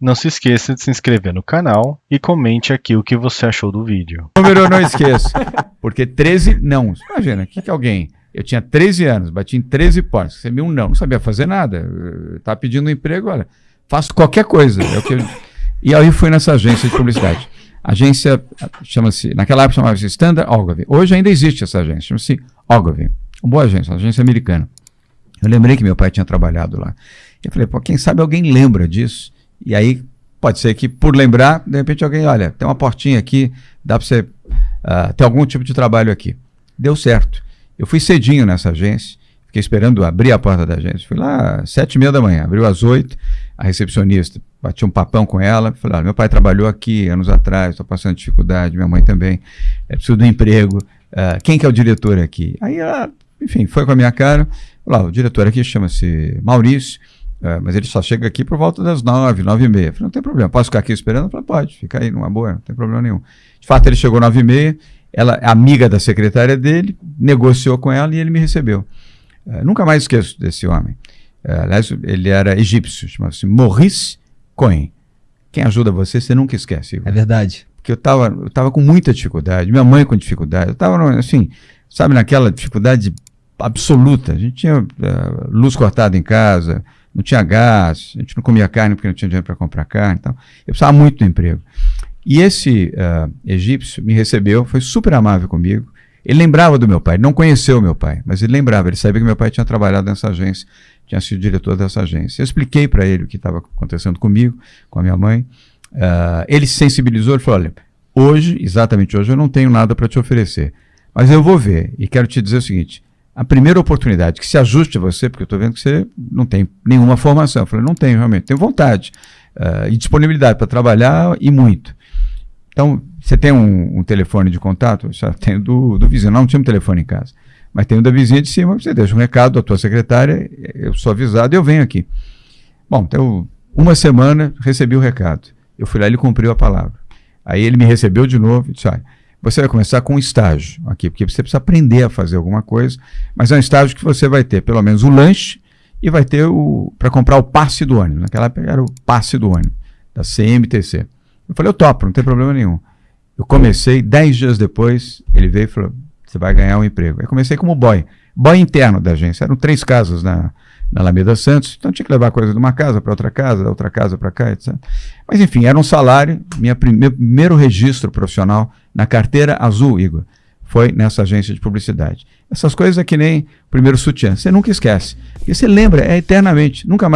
Não se esqueça de se inscrever no canal e comente aqui o que você achou do vídeo. número eu não esqueço. Porque 13 não. Imagina, o que, que alguém. Eu tinha 13 anos, bati em 13 portas, recebi um não, não sabia fazer nada. Estava pedindo um emprego, olha, faço qualquer coisa. É eu... E aí fui nessa agência de publicidade. Agência chama-se, naquela época chamava-se Standard Ogilvy. Hoje ainda existe essa agência, chama-se Ogilvy. Uma boa agência, uma agência americana. Eu lembrei que meu pai tinha trabalhado lá. Eu falei, pô, quem sabe alguém lembra disso? E aí pode ser que, por lembrar, de repente alguém, olha, tem uma portinha aqui, dá para você uh, ter algum tipo de trabalho aqui. Deu certo. Eu fui cedinho nessa agência, fiquei esperando abrir a porta da agência. Fui lá às sete e meia da manhã, abriu às oito, a recepcionista, bati um papão com ela, falei, olha, meu pai trabalhou aqui anos atrás, estou passando dificuldade, minha mãe também, é preciso de um emprego, uh, quem que é o diretor aqui? Aí ela, enfim, foi com a minha cara, falou, o diretor aqui chama-se Maurício, uh, mas ele só chega aqui por volta das nove, nove e meia. Falei, não tem problema, posso ficar aqui esperando? Falei, pode, fica aí numa boa, não tem problema nenhum. De fato, ele chegou nove e meia, ela, amiga da secretária dele, negociou com ela e ele me recebeu. Uh, nunca mais esqueço desse homem. Uh, aliás, ele era egípcio, chamava-se Maurice Cohen. Quem ajuda você, você nunca esquece. Igor. É verdade. Porque eu estava eu tava com muita dificuldade, minha mãe com dificuldade, eu estava, assim, sabe, naquela dificuldade absoluta. A gente tinha uh, luz cortada em casa, não tinha gás, a gente não comia carne porque não tinha dinheiro para comprar carne. Então, eu precisava muito do emprego. E esse uh, egípcio me recebeu, foi super amável comigo. Ele lembrava do meu pai, não conheceu meu pai, mas ele lembrava, ele sabia que meu pai tinha trabalhado nessa agência, tinha sido diretor dessa agência. Eu expliquei para ele o que estava acontecendo comigo, com a minha mãe. Uh, ele se sensibilizou e falou: olha, hoje, exatamente hoje, eu não tenho nada para te oferecer, mas eu vou ver e quero te dizer o seguinte: a primeira oportunidade que se ajuste a você, porque eu estou vendo que você não tem nenhuma formação. Eu falei: não tenho realmente, tenho vontade uh, e disponibilidade para trabalhar e muito. Então, você tem um, um telefone de contato? Eu tenho do, do vizinho. Não, não tinha um telefone em casa. Mas tem o da vizinha de cima, você deixa um recado da tua secretária, eu sou avisado e eu venho aqui. Bom, então, uma semana, recebi o recado. Eu fui lá ele cumpriu a palavra. Aí ele me recebeu de novo e disse, olha, você vai começar com um estágio aqui, porque você precisa aprender a fazer alguma coisa, mas é um estágio que você vai ter pelo menos o lanche e vai ter o para comprar o passe do ônibus. Naquela época era o passe do ônibus, da CMTC. Eu falei, eu topo, não tem problema nenhum. Eu comecei, dez dias depois, ele veio e falou, você vai ganhar um emprego. Eu comecei como boy, boy interno da agência. Eram três casas na, na Alameda Santos, então tinha que levar coisa de uma casa para outra casa, da outra casa para cá, etc. Mas enfim, era um salário, minha meu primeiro registro profissional na carteira azul, Igor, foi nessa agência de publicidade. Essas coisas é que nem o primeiro sutiã, você nunca esquece. E você lembra, é eternamente, nunca mais